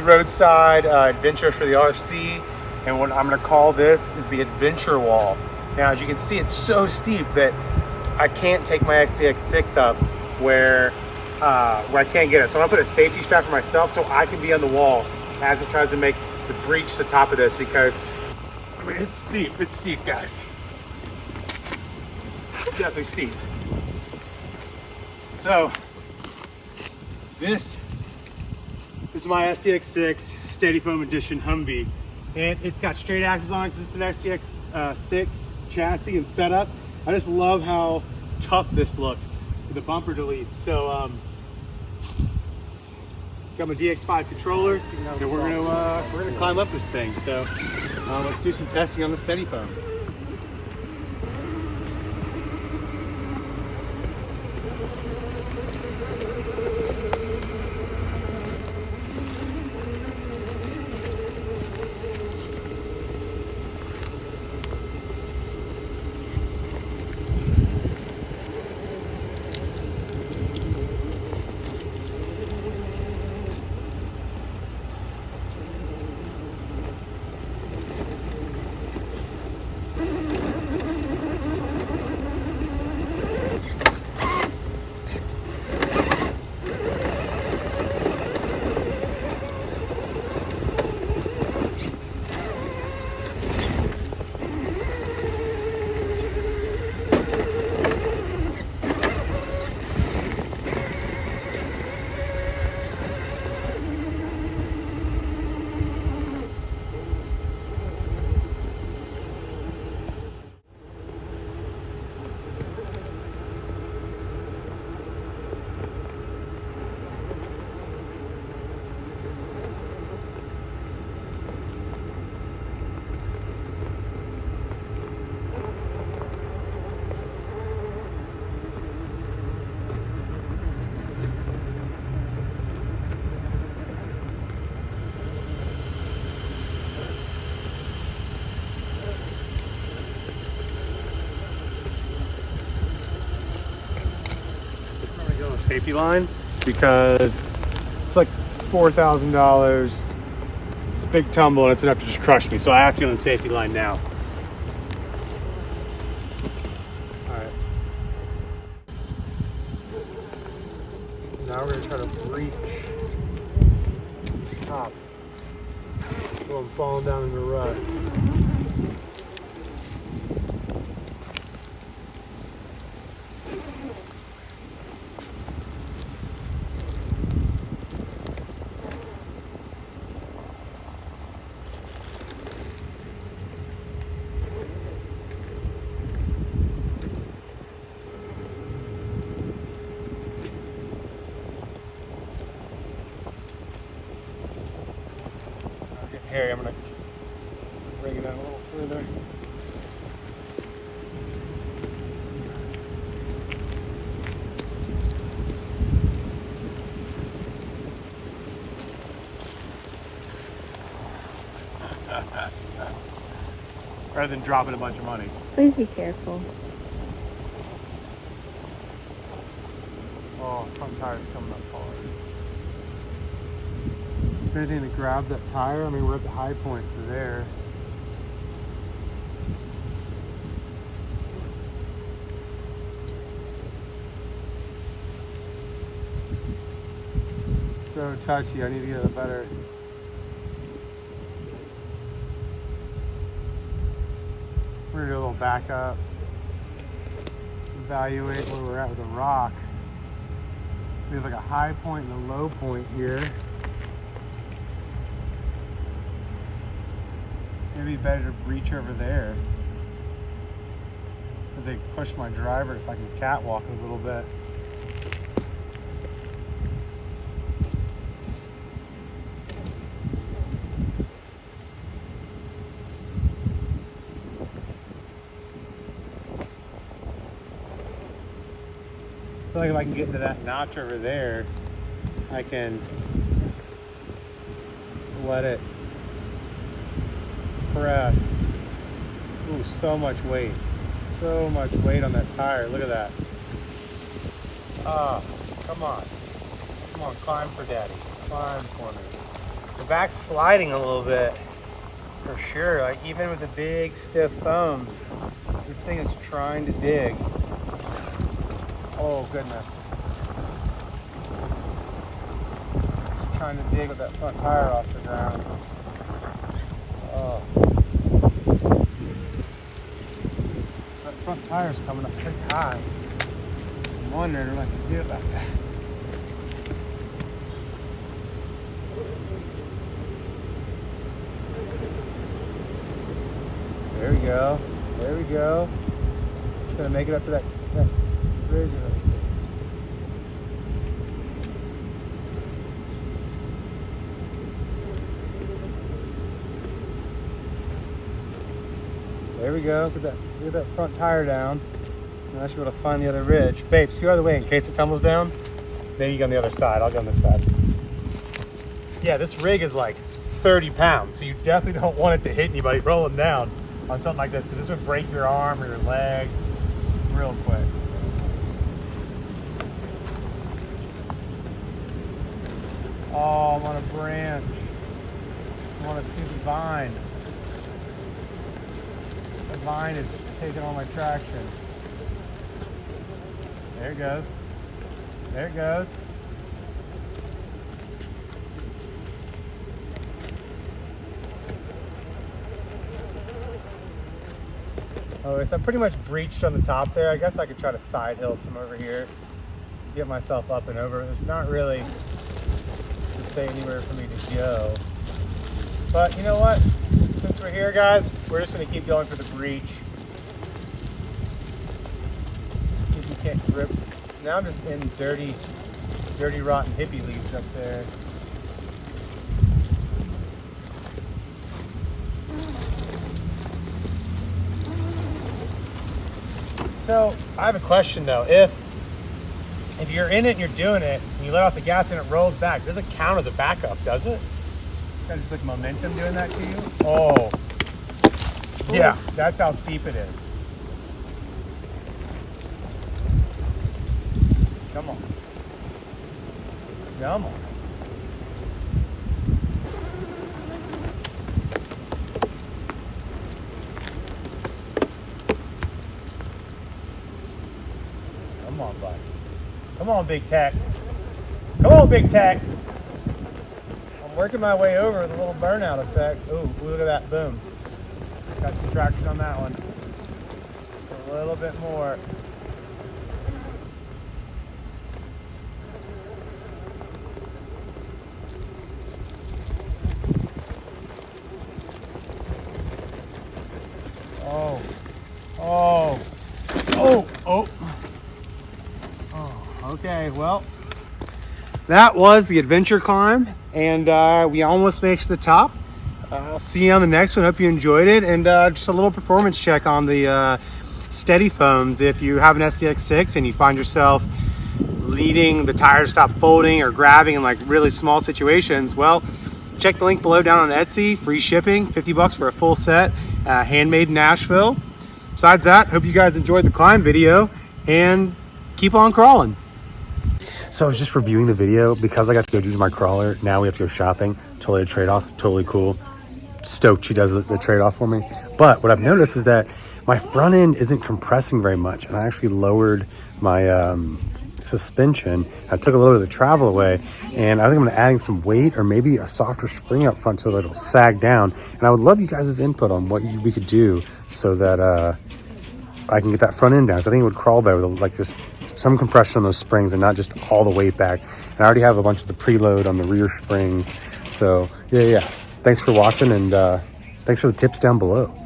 roadside uh, adventure for the RC. And what I'm gonna call this is the adventure wall. Now, as you can see, it's so steep that I can't take my SCX6 up where, uh, where I can't get it. So I'm gonna put a safety strap for myself so I can be on the wall as it tries to make the breach the top of this because, I mean, it's steep, it's steep, guys. It's definitely steep. So, this is my SCX6 Steady Foam Edition Humvee. And it's got straight axles on because it's an SCX uh, 6 chassis and setup. I just love how tough this looks with the bumper deletes. So, um, got my DX5 controller, and we're gonna uh, we're gonna climb up this thing. So, uh, let's do some testing on the Steady Foams. Safety line because it's like four thousand dollars. It's a big tumble and it's enough to just crush me. So I have to go on the safety line now. All right. Now we're gonna try to breach the top. So I'm falling down in the rut. Okay, Harry, I'm gonna bring it out a little further. Rather than dropping a bunch of money. Please be careful. Oh, front tire's coming up hard. If anything to grab that tire, I mean, we're at the high point for there. So touchy, I need to get a better. We're gonna do a little backup, evaluate where we're at with the rock. We have like a high point and a low point here. Maybe better to breach over there. As they push my driver if I can catwalk a little bit. I feel like if I can get into that notch over there, I can let it press. Ooh, so much weight. So much weight on that tire. Look at that. Ah, come on. Come on, climb for daddy. Climb for me. The back's sliding a little bit, for sure. Like even with the big stiff foams, this thing is trying to dig. Oh goodness. It's trying to dig with that front tire off the ground. Oh. That front tire's coming up pretty high. I'm wondering what I can do about that. There we go. There we go. Just gonna make it up to that, that bridge. There we go. Get that, get that front tire down. And I should be able to find the other ridge. Babe, scoot out of the way in case it tumbles down. Maybe you go on the other side. I'll go on this side. Yeah, this rig is like 30 pounds, so you definitely don't want it to hit anybody rolling down on something like this because this would break your arm or your leg real quick. Oh, I'm on a branch. I'm on a stupid vine. The vine is taking all my traction. There it goes. There it goes. Oh, so I'm pretty much breached on the top there. I guess I could try to side hill some over here. Get myself up and over. There's not really anywhere for me to go. But you know what? Since we're here, guys, we're just gonna keep going for the breach. See if we can't grip. Now I'm just in dirty, dirty, rotten hippie leaves up there. So I have a question though. If if you're in it and you're doing it and you let off the gas and it rolls back, does it count as a backup, does it? Kind of just like momentum doing that to you? Oh. Yeah, that's how steep it is. Come on. Come on. Come on, bud. Come on, Big Tex. Come on, Big Tex. Working my way over with a little burnout effect. Ooh, look at that. Boom. Got some traction on that one. A little bit more. Oh. Oh. Oh. Oh. Oh. Okay. Well, that was the adventure climb, and uh, we almost to the top. Uh, I'll see you on the next one. Hope you enjoyed it, and uh, just a little performance check on the uh, steady foams. If you have an SCX6 and you find yourself leading the tire to stop folding or grabbing in like really small situations, well, check the link below down on Etsy. Free shipping, 50 bucks for a full set, uh, handmade in Nashville. Besides that, hope you guys enjoyed the climb video and keep on crawling. So I was just reviewing the video because I got to go do my crawler. Now we have to go shopping. Totally a trade-off, totally cool. Stoked she does the, the trade-off for me. But what I've noticed is that my front end isn't compressing very much. And I actually lowered my um, suspension. I took a little bit of the travel away and I think I'm gonna adding some weight or maybe a softer spring up front so that it'll sag down. And I would love you guys' input on what you, we could do so that uh, I can get that front end down. So I think it would crawl better with like just some compression on those springs and not just all the weight back. And I already have a bunch of the preload on the rear springs. So yeah, yeah. Thanks for watching and uh, thanks for the tips down below.